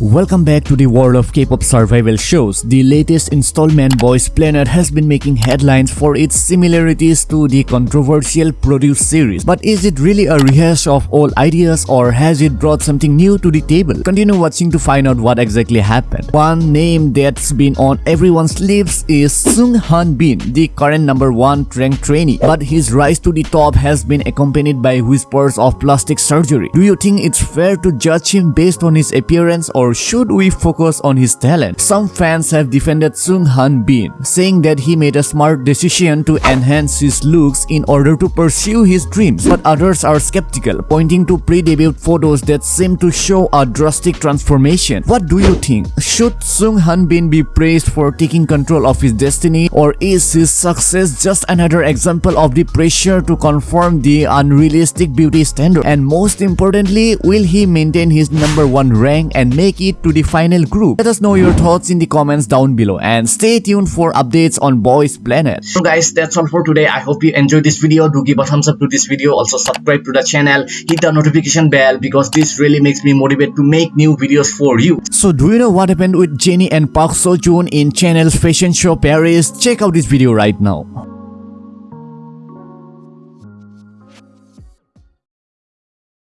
Welcome back to the world of K-pop survival shows. The latest installment Boys Planet has been making headlines for its similarities to the controversial Produce series. But is it really a rehash of old ideas or has it brought something new to the table? Continue watching to find out what exactly happened. One name that's been on everyone's lips is Sung Han Bin, the current number one ranked trainee. But his rise to the top has been accompanied by whispers of plastic surgery. Do you think it's fair to judge him based on his appearance or or should we focus on his talent? Some fans have defended Sung Han Bin, saying that he made a smart decision to enhance his looks in order to pursue his dreams. But others are skeptical, pointing to pre-debut photos that seem to show a drastic transformation. What do you think? Should Sung Han Bin be praised for taking control of his destiny or is his success just another example of the pressure to conform the unrealistic beauty standard? And most importantly, will he maintain his number one rank and make make it to the final group? Let us know your thoughts in the comments down below and stay tuned for updates on Boys Planet. So guys, that's all for today. I hope you enjoyed this video. Do give a thumbs up to this video. Also subscribe to the channel. Hit the notification bell because this really makes me motivated to make new videos for you. So do you know what happened with Jennie and Park Seo Joon in Chanel's fashion show Paris? Check out this video right now.